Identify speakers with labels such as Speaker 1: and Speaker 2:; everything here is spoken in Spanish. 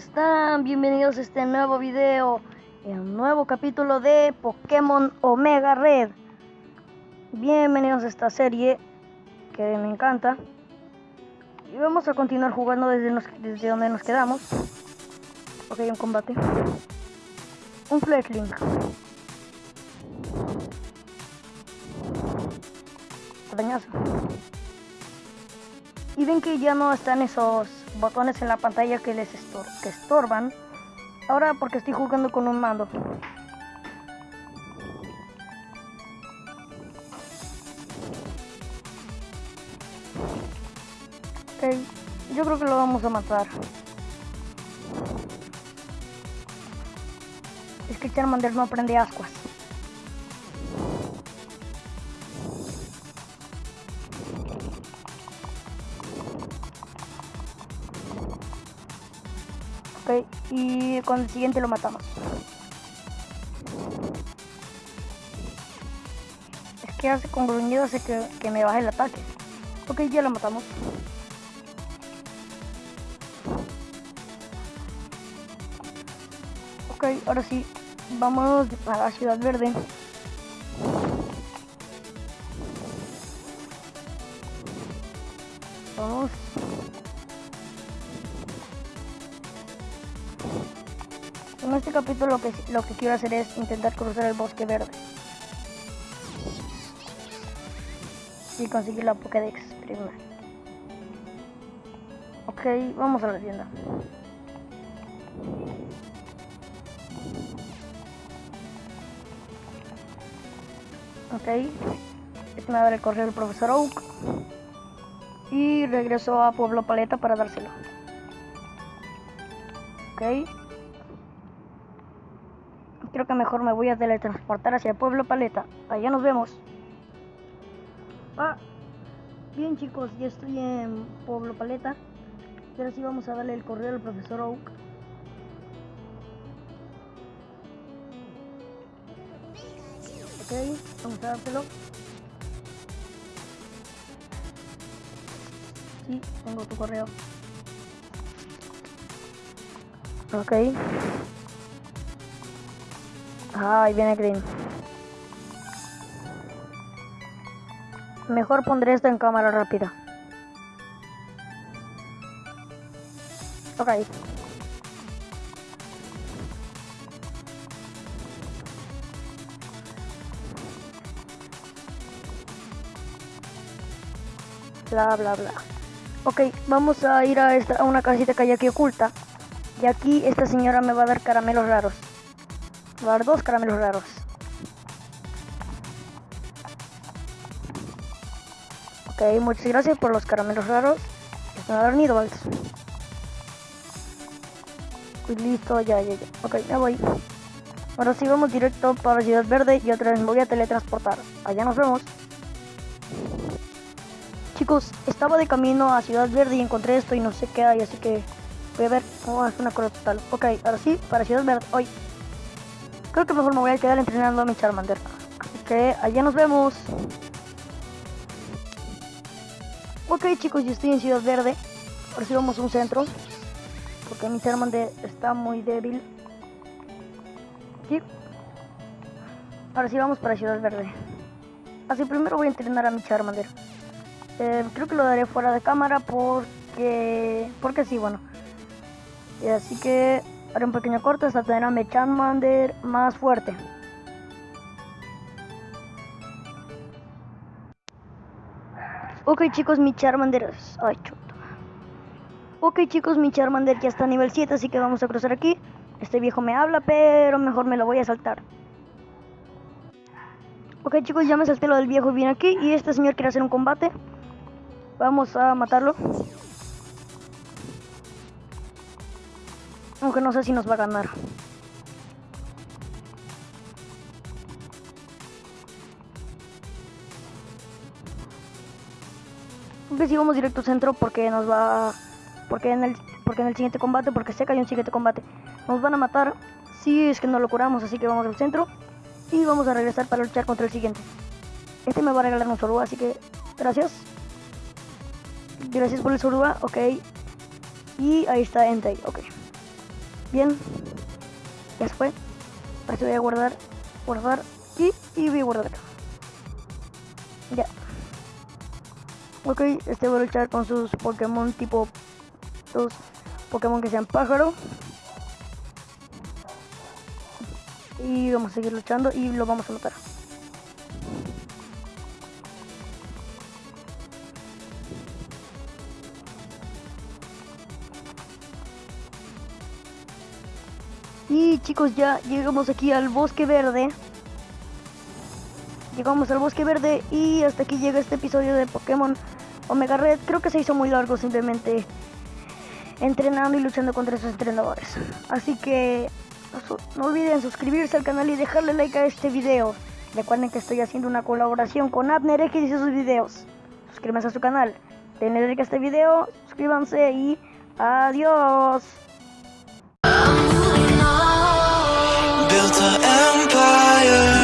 Speaker 1: están? Bienvenidos a este nuevo video, un nuevo capítulo de Pokémon Omega Red. Bienvenidos a esta serie que me encanta. Y vamos a continuar jugando desde, desde donde nos quedamos. Ok, un combate. Un Fletchling. Dañazo y ven que ya no están esos botones en la pantalla que les que estorban. Ahora porque estoy jugando con un mando. Ok, yo creo que lo vamos a matar. Es que Charmander no aprende ascuas. Y con el siguiente lo matamos. Es que hace con gruñido hace que, que me baje el ataque. Ok, ya lo matamos. Ok, ahora sí, vamos a la ciudad verde. Vamos. Este capítulo lo que, lo que quiero hacer es intentar cruzar el bosque verde. Y conseguir la Pokédex primero. Ok, vamos a la tienda. Ok. Este me va a dar el correo del profesor Oak. Y regreso a Pueblo Paleta para dárselo. Ok creo que mejor me voy a teletransportar hacia el pueblo Paleta. Allá nos vemos. Ah, bien chicos, ya estoy en Pueblo Paleta. Ahora sí vamos a darle el correo al profesor Oak. Ok, vamos a dárselo. Sí, tengo tu correo. Ok. Ay, viene Green. Mejor pondré esto en cámara rápida. Ok. Bla, bla, bla. Ok, vamos a ir a, esta, a una casita que hay aquí oculta. Y aquí esta señora me va a dar caramelos raros. Va dos caramelos raros. Ok, muchas gracias por los caramelos raros. Me va a dar Nidols. Y listo, ya, ya, ya. Ok, me voy. Ahora sí vamos directo para Ciudad Verde y otra vez me voy a teletransportar. Allá nos vemos. Chicos, estaba de camino a Ciudad Verde y encontré esto y no sé qué hay, así que voy a ver. Oh, es una cosa total. Ok, ahora sí, para Ciudad Verde. Hoy. Creo que mejor me voy a quedar entrenando a mi Charmander. Así que allá nos vemos. Ok chicos, yo estoy en Ciudad Verde. Ahora sí vamos a un centro. Porque mi Charmander está muy débil. ¿Sí? Ahora sí vamos para Ciudad Verde. Así primero voy a entrenar a mi Charmander. Eh, creo que lo daré fuera de cámara porque... Porque sí, bueno. Así que Haré un pequeño corte hasta tener a mi Charmander más fuerte. Ok chicos, mi Charmander... Ay, chuto. Ok chicos, mi Charmander ya está a nivel 7, así que vamos a cruzar aquí. Este viejo me habla, pero mejor me lo voy a saltar. Ok chicos, ya me salté lo del viejo y viene aquí. Y este señor quiere hacer un combate. Vamos a matarlo. Aunque no sé si nos va a ganar. Aunque si vamos directo centro porque nos va... Porque en el, porque en el siguiente combate, porque sé que hay un siguiente combate, nos van a matar si es que no lo curamos, así que vamos al centro y vamos a regresar para luchar contra el siguiente. Este me va a regalar un Soruba, así que gracias. Gracias por el Soruba, ok. Y ahí está Entei, ok. Bien. Ya fue. Ahora voy a guardar, guardar y, y voy a guardar. Ya. Ok, este va a luchar con sus Pokémon tipo... Dos Pokémon que sean pájaro. Y vamos a seguir luchando y lo vamos a matar. Y chicos, ya llegamos aquí al bosque verde. Llegamos al bosque verde y hasta aquí llega este episodio de Pokémon Omega Red. Creo que se hizo muy largo simplemente entrenando y luchando contra esos entrenadores. Así que no olviden suscribirse al canal y dejarle like a este video. Recuerden que estoy haciendo una colaboración con Abner X y sus videos. Suscríbanse a su canal. Denle like a este video, suscríbanse y adiós. empire.